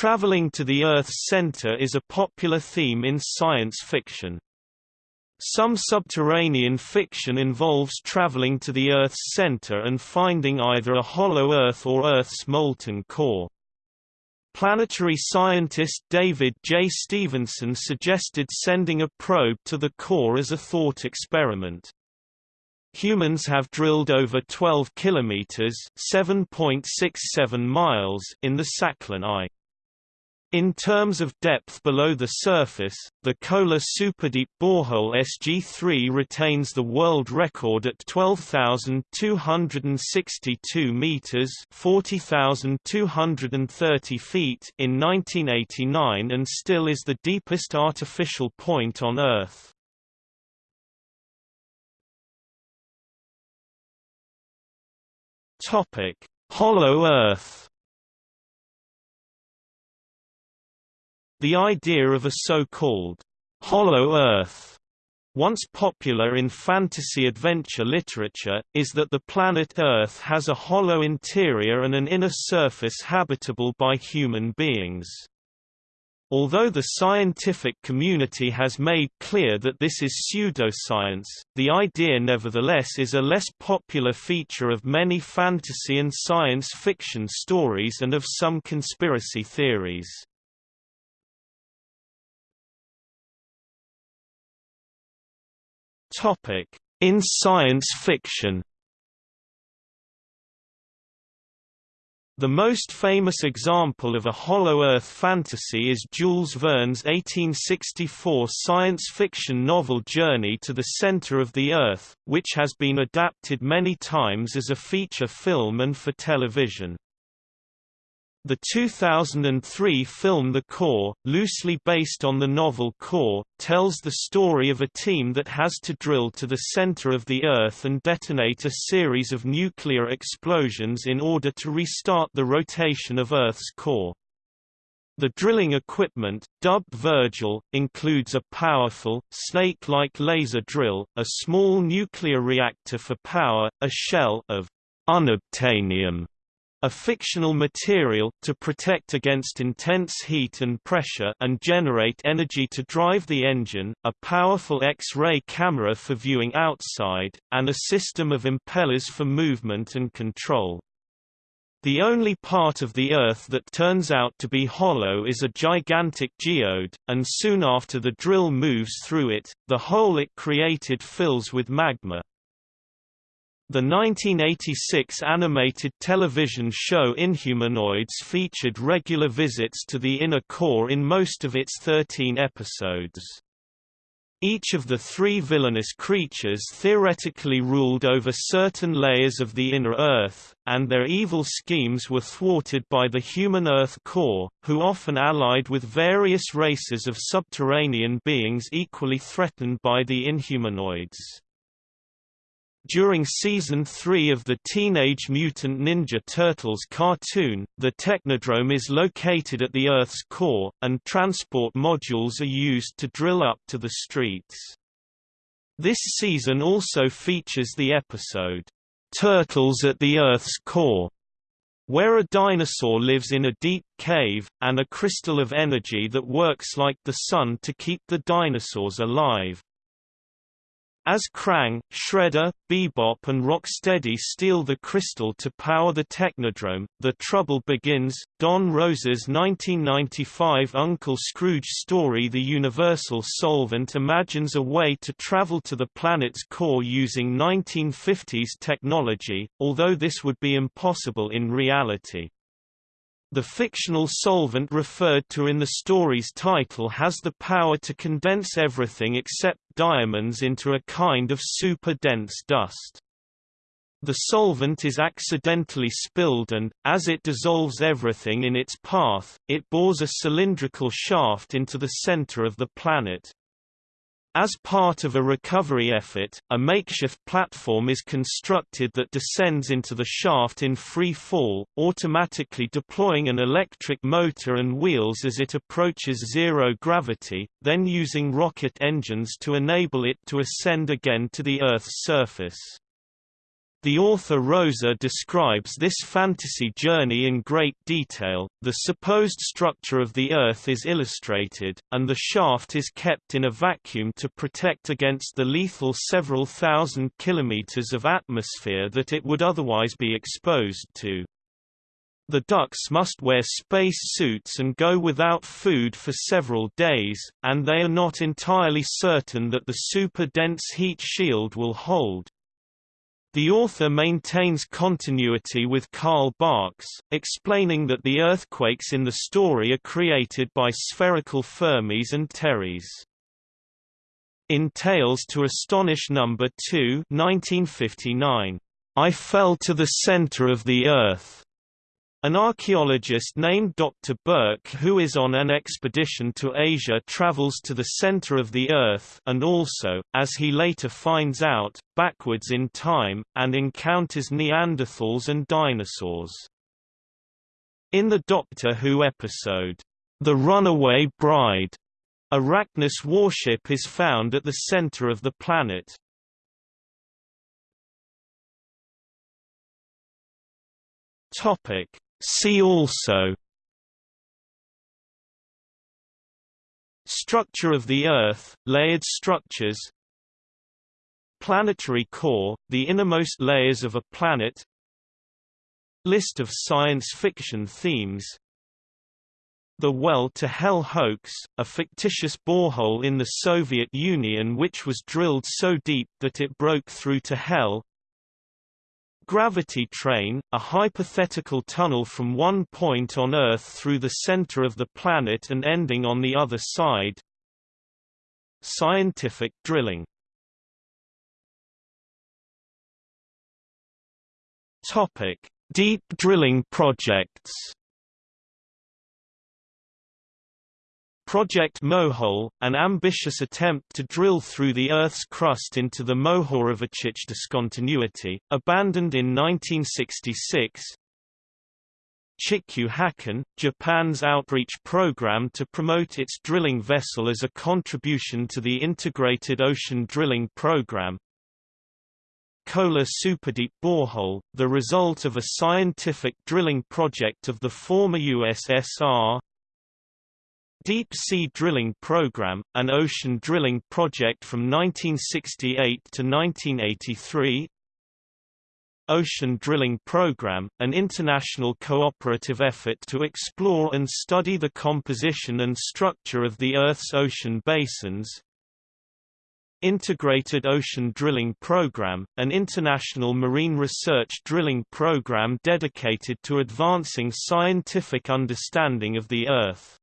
Traveling to the Earth's center is a popular theme in science fiction. Some subterranean fiction involves traveling to the Earth's center and finding either a hollow Earth or Earth's molten core. Planetary scientist David J. Stevenson suggested sending a probe to the core as a thought experiment. Humans have drilled over 12 kilometers (7.67 miles) in the Sakhalin I. In terms of depth below the surface, the Kola Superdeep borehole SG3 retains the world record at 12,262 meters (40,230 feet) in 1989 and still is the deepest artificial point on Earth. Topic: Hollow Earth The idea of a so-called hollow Earth once popular in fantasy adventure literature, is that the planet Earth has a hollow interior and an inner surface habitable by human beings. Although the scientific community has made clear that this is pseudoscience, the idea nevertheless is a less popular feature of many fantasy and science fiction stories and of some conspiracy theories. Topic: In science fiction. The most famous example of a Hollow Earth fantasy is Jules Verne's 1864 science fiction novel Journey to the Center of the Earth, which has been adapted many times as a feature film and for television. The 2003 film The Core, loosely based on the novel Core, tells the story of a team that has to drill to the center of the Earth and detonate a series of nuclear explosions in order to restart the rotation of Earth's core. The drilling equipment, dubbed Virgil, includes a powerful, snake-like laser drill, a small nuclear reactor for power, a shell of unobtainium a fictional material to protect against intense heat and pressure and generate energy to drive the engine, a powerful X-ray camera for viewing outside, and a system of impellers for movement and control. The only part of the Earth that turns out to be hollow is a gigantic geode, and soon after the drill moves through it, the hole it created fills with magma. The 1986 animated television show Inhumanoids featured regular visits to the inner core in most of its 13 episodes. Each of the three villainous creatures theoretically ruled over certain layers of the inner Earth, and their evil schemes were thwarted by the human Earth Corps, who often allied with various races of subterranean beings equally threatened by the Inhumanoids. During Season 3 of the Teenage Mutant Ninja Turtles cartoon, the Technodrome is located at the Earth's core, and transport modules are used to drill up to the streets. This season also features the episode, "'Turtles at the Earth's Core' where a dinosaur lives in a deep cave, and a crystal of energy that works like the sun to keep the dinosaurs alive. As Krang, Shredder, Bebop and Rocksteady steal the crystal to power the Technodrome, the trouble begins. Don Rosa's 1995 Uncle Scrooge story The Universal Solvent imagines a way to travel to the planet's core using 1950s technology, although this would be impossible in reality. The fictional solvent referred to in the story's title has the power to condense everything except diamonds into a kind of super-dense dust. The solvent is accidentally spilled and, as it dissolves everything in its path, it bores a cylindrical shaft into the center of the planet. As part of a recovery effort, a makeshift platform is constructed that descends into the shaft in free fall, automatically deploying an electric motor and wheels as it approaches zero gravity, then using rocket engines to enable it to ascend again to the Earth's surface. The author Rosa describes this fantasy journey in great detail. The supposed structure of the Earth is illustrated, and the shaft is kept in a vacuum to protect against the lethal several thousand kilometers of atmosphere that it would otherwise be exposed to. The ducks must wear space suits and go without food for several days, and they are not entirely certain that the super-dense heat shield will hold. The author maintains continuity with Carl Barks, explaining that the earthquakes in the story are created by spherical Fermies and Terries. In Tales to Astonish No. 2 1959, I fell to the center of the earth an archaeologist named Dr. Burke who is on an expedition to Asia travels to the center of the Earth and also, as he later finds out, backwards in time, and encounters Neanderthals and dinosaurs. In the Doctor Who episode, The Runaway Bride, a Racnoss warship is found at the center of the planet. Topic See also Structure of the Earth, layered structures Planetary core, the innermost layers of a planet List of science fiction themes The Well to Hell hoax, a fictitious borehole in the Soviet Union which was drilled so deep that it broke through to hell Gravity train, a hypothetical tunnel from one point on Earth through the center of the planet and ending on the other side. Scientific drilling. Topic: Deep drilling projects. Project Mohole, an ambitious attempt to drill through the Earth's crust into the Mohorovičić discontinuity, abandoned in 1966. Chikyu Hakken, Japan's outreach program to promote its drilling vessel as a contribution to the integrated ocean drilling program. Kola Superdeep borehole, the result of a scientific drilling project of the former USSR, Deep Sea Drilling Program, an ocean drilling project from 1968 to 1983 Ocean Drilling Program, an international cooperative effort to explore and study the composition and structure of the Earth's ocean basins. Integrated Ocean Drilling Program, an international marine research drilling program dedicated to advancing scientific understanding of the Earth